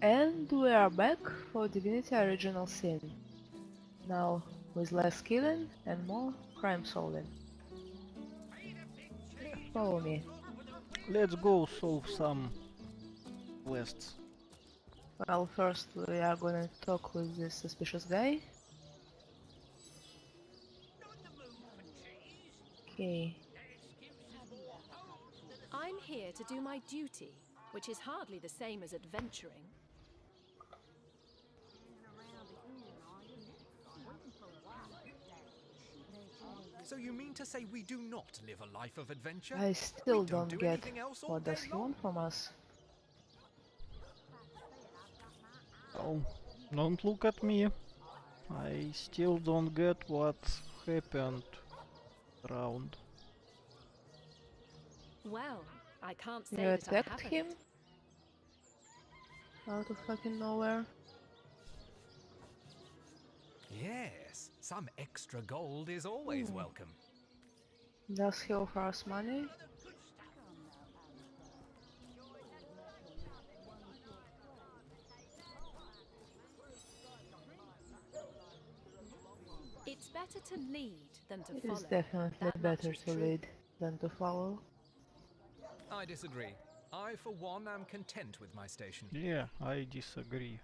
And we are back for Divinity Original Sin. Now with less killing and more crime solving. Follow me. Let's go solve some quests. Well, first we are gonna talk with this suspicious guy. Okay. I'm here to do my duty, which is hardly the same as adventuring. So you mean to say we do not live a life of adventure? I still don't don't do get anything else what does he want from us. Oh, don't look at me. I still don't get what happened around. Well, I can't say You that I attacked haven't. him? Out of fucking nowhere. Yes, some extra gold is always Hmm. welcome. Does he offer us money? It's better to lead than to It follow. is definitely That better to true. lead than to follow. I disagree. I, for one, am content with my station. Yeah, I disagree.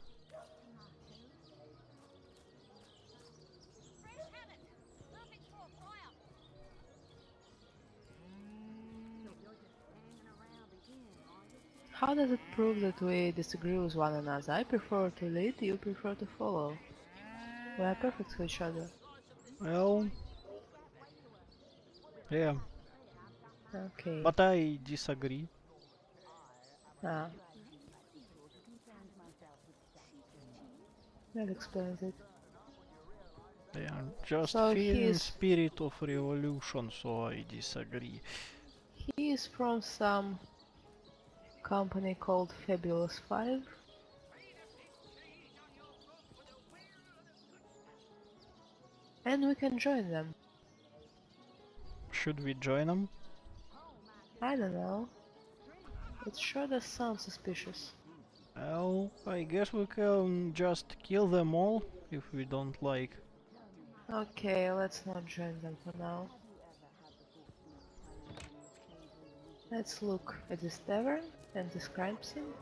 How does it prove that we disagree with one another? I prefer to lead, you prefer to follow. We are perfect for each other. Well, yeah, Okay. but I disagree. Ah. That explains it. They are just So feeling spirit of revolution, so I disagree. He is from some company called Fabulous Five. And we can join them. Should we join them? I don't know. It sure does sound suspicious. Well, I guess we can just kill them all if we don't like. Okay, let's not join them for now. Let's look at this tavern and this crime scene.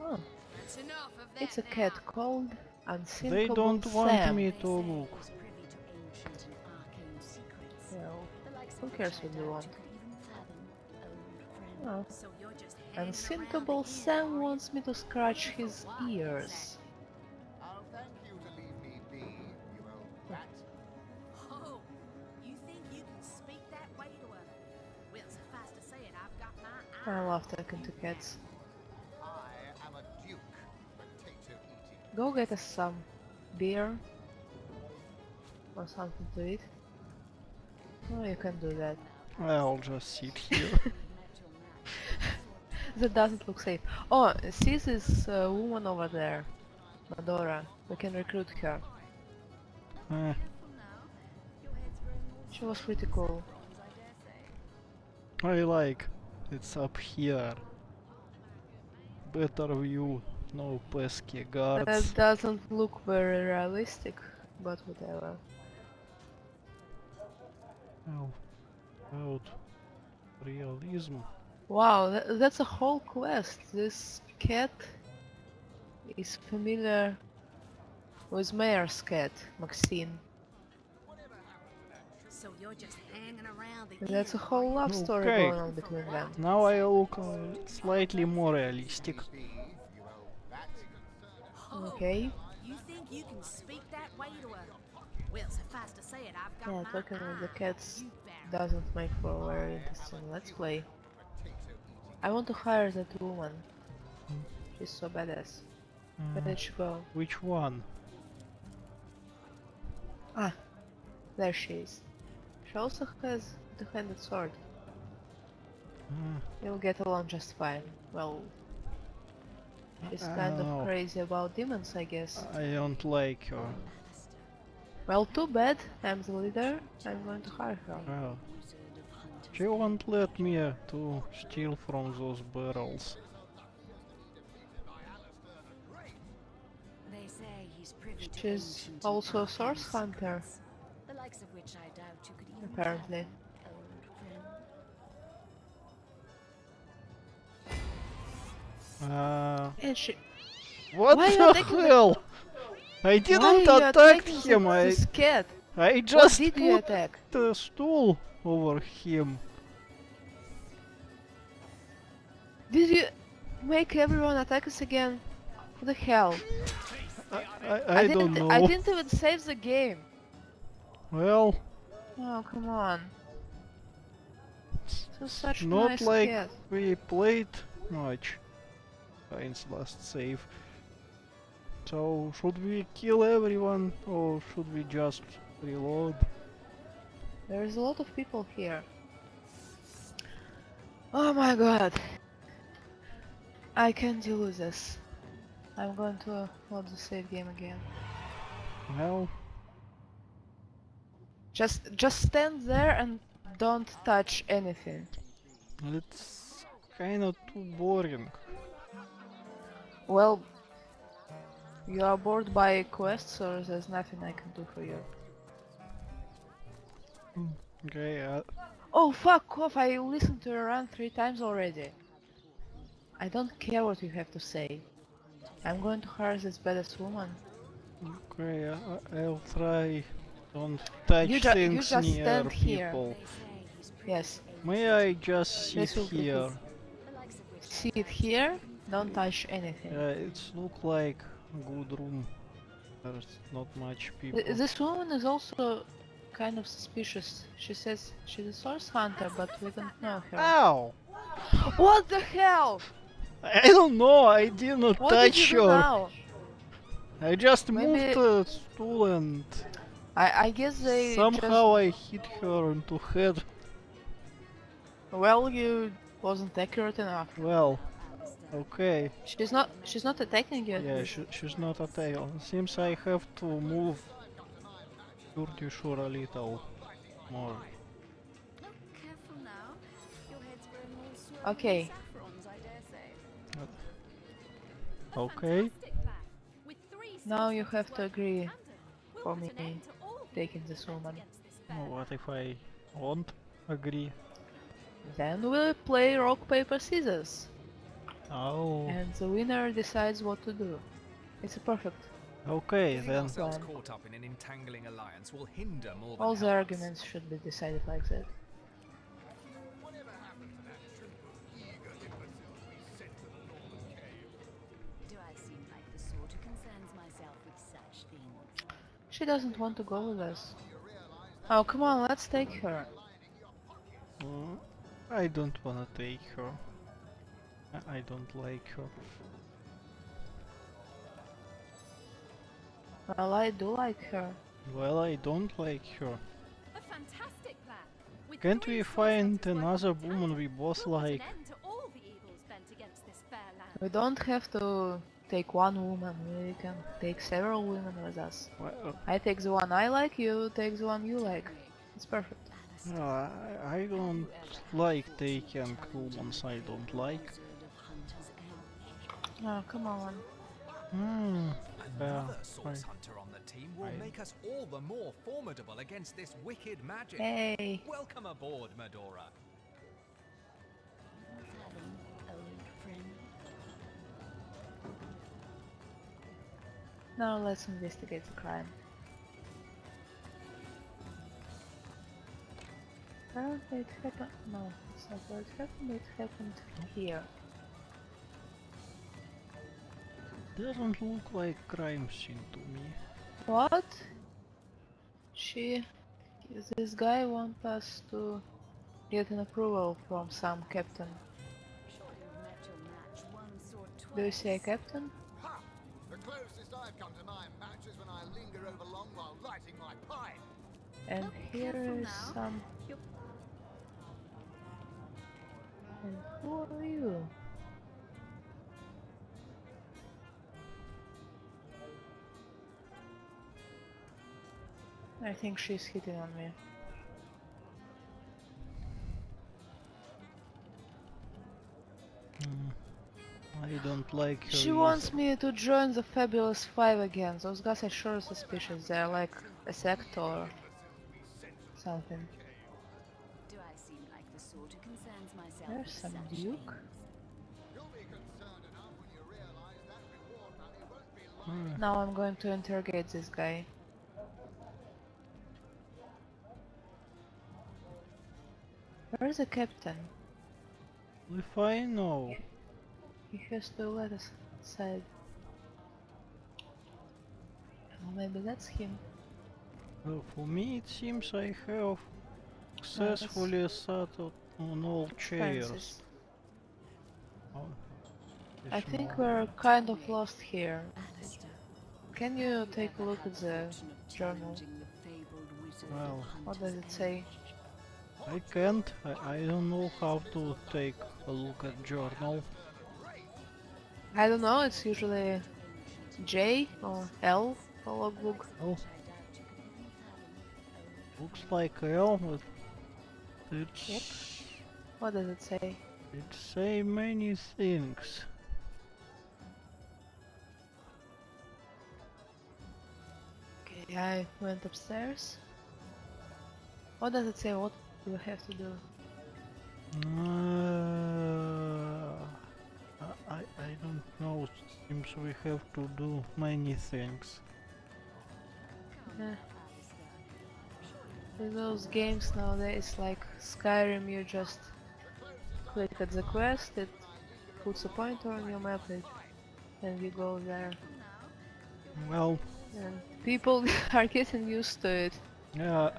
Oh, That's enough of that it's a now. cat called Unsinkable They don't want me to look. Well, who cares what they want? Oh, you're Unsinkable Sam wants me to scratch his ears. I love talking to cats. I am a duke, potato eating. Go get us some beer or something to eat. Oh, you can do that. I'll just sit here. That doesn't look safe. Oh, see this uh, woman over there, Madora. We can recruit her. Eh, She was pretty cool. I like. It's up here. Better view, no pesky guards. That doesn't look very realistic, but whatever. Oh, about realism. Wow, tha that's a whole quest. This cat is familiar with Mayor's cat, Maxine. So you're just hanging around the And that's a whole love story Okay. going on between them. Now I look uh, slightly more realistic. Be, you old rat. Oh, Okay. You think you can speak that way to her? Well, suffice to say it, I've got Yeah, my talking with the cats doesn't make for a very interesting let's play. I want to hire that woman. She's so badass. Where Uh, did she go? which one? Ah, there she is. She also has the handed sword. Uh, You'll get along just fine. Well, she's kind Oh. of crazy about demons, I guess. I don't like her. Well, too bad. I'm the leader. I'm going to hire her. Well, she won't let me uh, to steal from those barrels. he's privy to She's also a source hunter, secrets, The likes of which I doubt you could even apparently. fathom. Uh, And she. what Why the hell? I didn't you attack him. I cat. I What just did you attack? the stool over him. Did you make everyone attack us again? What the hell? I, I, I don't didn't. know. I didn't even save the game. Well, Oh come on. So such not nice like we played much since last save. So should we kill everyone or should we just reload? There's a lot of people here. Oh my god. I can't deal with this. I'm going to load the save game again. Well, Just just stand there and don't touch anything. it's kinda too boring. Well, you are bored by quests or there's nothing I can do for you. Okay, uh, Oh fuck off, I listened to your run three times already. I don't care what you have to say. I'm going to harass this badass woman. okay, uh, I'll try. Don't touch You ju- you things just near here. people. They say he's privy Yes. May I just sit here? good. the likes of which Sit here, don't touch anything. Uh, it's look like good room. There's not much people. Th- This woman is also kind of suspicious. She says she's a source hunter, but we don't know her. Ow! What the hell? I don't know, I didn't What did you touch do her. now? I just Maybe- moved the stool and I, I guess they somehow I hit her into head. Well, you wasn't accurate enough. Well, okay. She's not. She's not attacking you. Yeah, she, she's not attacking. Seems I have to move pretty sure a little more. Careful now. Your head's growing all swirly Okay. and saffrons, I dare say. A Okay. fantastic plan. With three Now you have to agree in tandem, we'll for me end to all the taking this woman. against What if I won't agree? Then we'll play rock paper scissors, Oh, and the winner decides what to do. It's a perfect. okay then. caught up in an entangling alliance will hinder more All the arguments should be decided like that. She doesn't want to go with us. Oh, come on, let's take her. Uh, I don't wanna take her. I, I don't like her. Well, I do like her. Well, I don't like her. A fantastic plan. Can't we find another woman we both like? An end to all the evils bent against this fair land. We don't have to take one woman, we can take several women with us. Well, I take the one I like, you take the one you like. It's perfect. no, I, I don't like taking women I don't like. Wizard of Hunter's Edge. Oh, come on. Hmm. Another Yeah, source hunter on the team will I- make us all the more formidable against this wicked magic. Hey, Welcome aboard, Madora. Now let's investigate the crime. Apparently it happened. No, it's not where it happened, it happened here. Doesn't look like crime scene to me. What? She. This guy wants us to get an approval from some captain. Sure you've met your match once or twice. Do you see a captain? Ha! The closest I've come to my match is when I linger over long while lighting my pipe. And Oh, here careful is now. some. You're- And who are you? I think she's hitting on me. Hmm. I I don't like her. She either. wants me to join the Fabulous Five again. Those guys are sure suspicious. They're like a sect or something. Do I seem like the sort who concerns myself There's some Duke. things? You'll be concerned enough when you realize that reward money won't be long. Ah, Now I'm going to interrogate this guy. Where's the captain? if I know. He has to let us inside. Oh, maybe that's him. Well, for me it seems I have successfully sat on all chairs. Oh, I think not- we're kind of lost here. Can you take a look at the journal? challenging the fabled wizard of Well, What does it say? I can't. I, I don't know how to take a look at journal. I don't know, it's usually J or L for logbook. Oh, looks like L, but it's What does it say? it say many things. Okay, I went upstairs. What does it say? What do I have to do? Uh, We have to do many things. Eh. In those games nowadays, like Skyrim, you just click at the quest, it puts a pointer on your map, it, and you go there. Well, And people are getting used to it. yeah,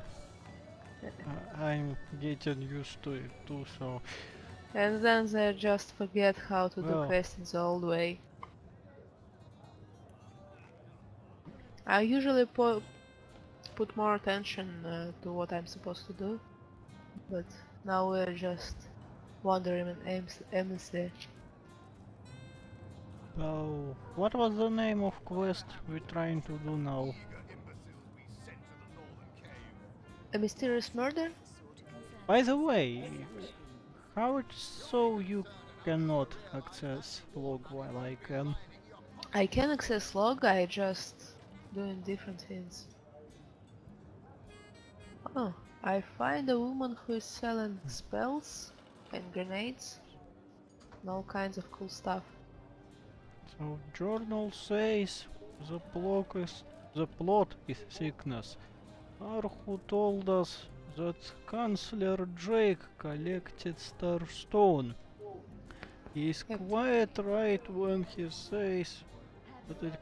I- I'm getting used to it too. So And then they just forget how to do quests in the old way. I usually pu put more attention uh, to what I'm supposed to do, but now we're just wandering in aimlessly. So, what was the name of quest we're trying to do now? A mysterious murder? By the way, how it's so you cannot access log while I can? I can access log, I just doing different things. Oh, I find a woman who is selling spells and grenades and all kinds of cool stuff. So journal says the plot is the plot is sickness. Arhu told us that Chancellor Drake collected Starstone. He is quite right when he says that it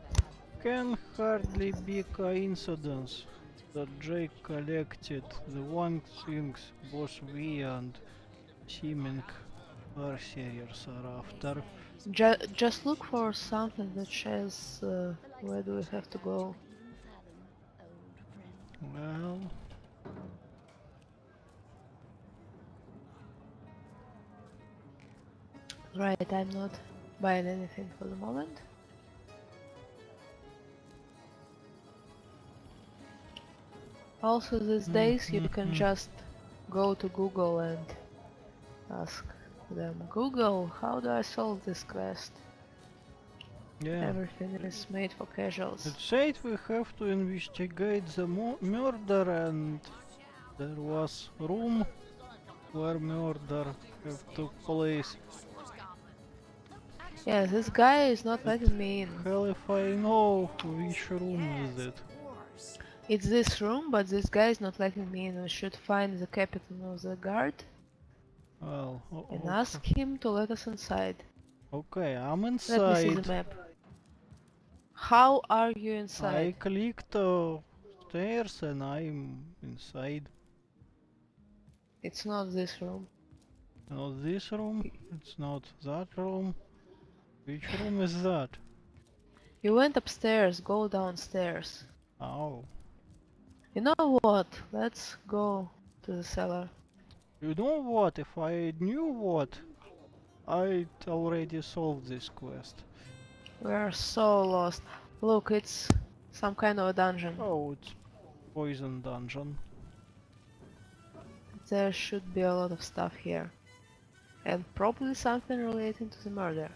can hardly be coincidence that Drake collected the one things both we and seeming Sourcerers are after. Ju just look for something that says uh, where do we have to go. Well, Right, I'm not buying anything for the moment. Also these days you can Mhm. just go to Google and ask them, Google, how do I solve this quest? yeah. Everything is made for casuals. It said we have to investigate the mu- murder and there was room where murder have took place. Yeah, this guy is not letting me in. Hell if I know which room is it. It's this room, but this guy is not letting me in. We should find the captain of the guard Well, o- and ask him to let us inside. Okay, I'm inside. Let me see the map. How are you inside? I clicked uh, stairs and I'm inside. It's not this room. Not this room, it's not that room. Which room is that? You went upstairs, go downstairs. Oh. You know what? Let's go to the cellar. You know what? If I knew what, I'd already solved this quest. We're so lost. Look, it's some kind of a dungeon. Oh, it's poison dungeon. There should be a lot of stuff here. And probably something relating to the murder.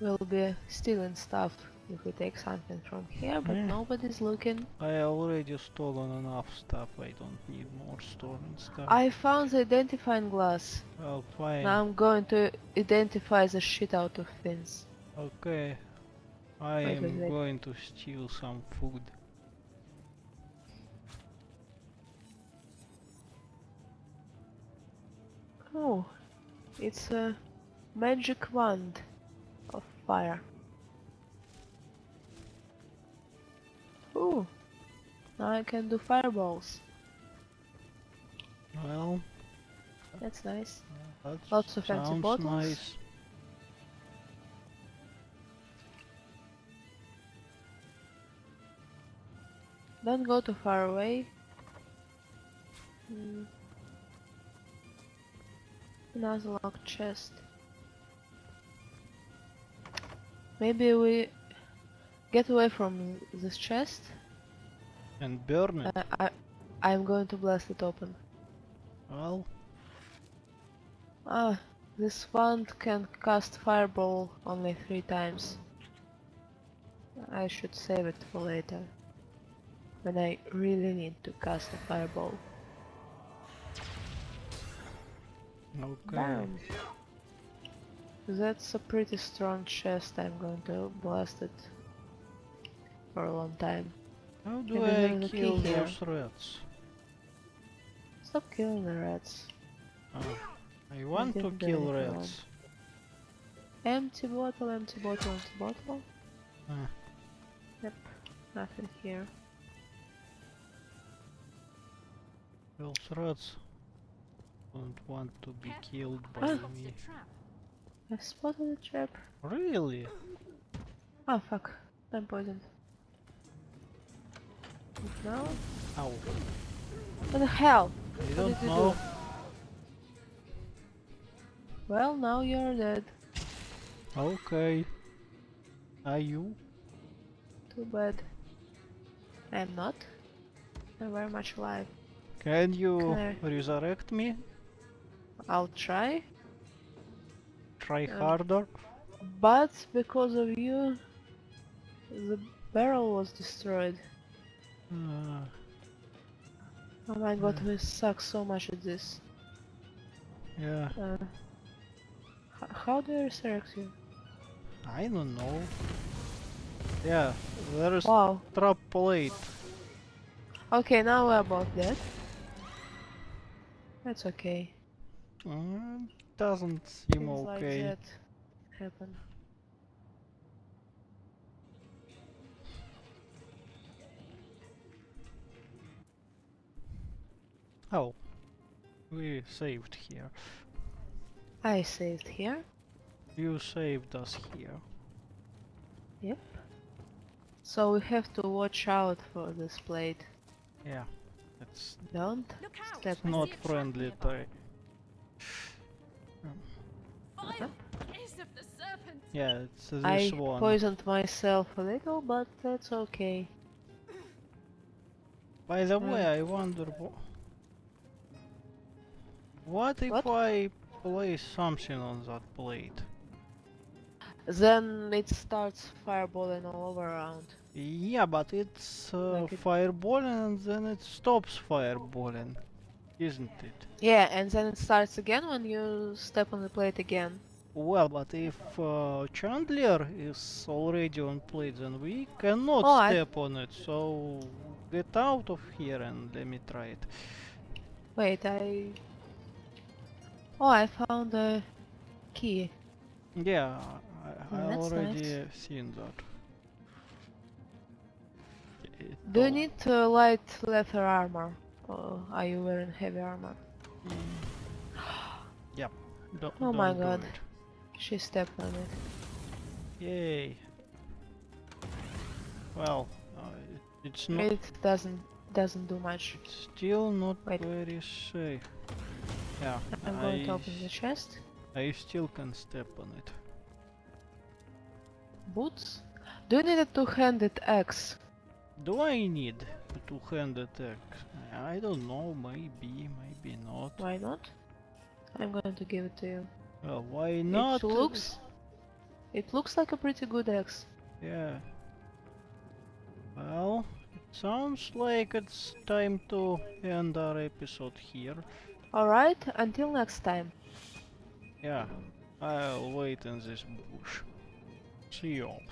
We'll be stealing stuff if we take something from here, but Yeah. nobody's looking. I already stolen enough stuff, I don't need more stolen stuff. I found the identifying glass. Well, fine. Now I'm going to identify the shit out of things. Okay. I Wait, am wait. going to steal some food. Oh, it's a magic wand of fire. Ooh, now I can do fireballs. Well, That's nice. that Lots of fancy bottles. nice. Don't go too far away. Hmm. Another locked chest. Maybe we get away from this chest. And burn it. Uh, I, I'm going to blast it open. well, Ah, this wand can cast fireball only three times. I should save it for later. When I really need to cast a fireball. okay. Bam! That's a pretty strong chest. I'm going to blast it for a long time. How do And I there's a key kill here. those rats? Stop killing the rats. Oh, I want to kill anything wrong. rats. Empty bottle, empty bottle, empty bottle. Ah. Yep, nothing here. Those rats don't want to be killed by spotted me. I spotted a trap. Really? Oh fuck, I'm poisoned. No? Ow. What the hell? I did don't you do? Well, now you're dead. Okay. Are you? Too bad. I'm not. I'm very much alive. Can you resurrect me? I'll try, Try Um, harder? but because of you, the barrel was destroyed. Uh, Oh my god, we suck so much at this. yeah, Uh, how do I resurrect you? I don't know. Yeah, there is Wow. trap plate. Okay, now we're both dead. That's okay. Uh, doesn't seem Things like okay. that happen. Oh, we saved here. I saved here. You saved us here. Yep. So we have to watch out for this plate. Yeah, it's Don't step I not friendly nearby. type. Fire! Kiss of the serpent! Yeah, it's this I one. poisoned myself a little, but that's okay. By the Mm. way, I wonder wh- what if What? I place something on that plate? Then it starts fireballing all over around. Yeah, but it's uh, Like it- fireballing and then it stops fireballing, isn't it? Yeah, and then it starts again when you step on the plate again. Well, but if uh, Chandler is already on plate, then we cannot Oh, I- step on it. So get out of here and let me try it. Wait, I... Oh, I found the key. Yeah, I, I Oh, that's already seen that. It Do you need uh, light leather armor? Or are you wearing heavy armor? Yep. Don't, Oh my don't do God. She stepped on it. Yay. Well, uh, it, it's not It doesn't doesn't do much. It's still not Wait. very safe. Yeah, I'm going to open the chest. I still can step on it. Boots? Do you need a two-handed axe? Do I need a two-handed axe? I don't know, maybe, maybe not. Why not? I'm going to give it to you. Well, why not? It looks It looks like a pretty good axe. Yeah. Well, it sounds like it's time to end our episode here. Alright, until next time. Yeah, I'll wait in this bush. See you all.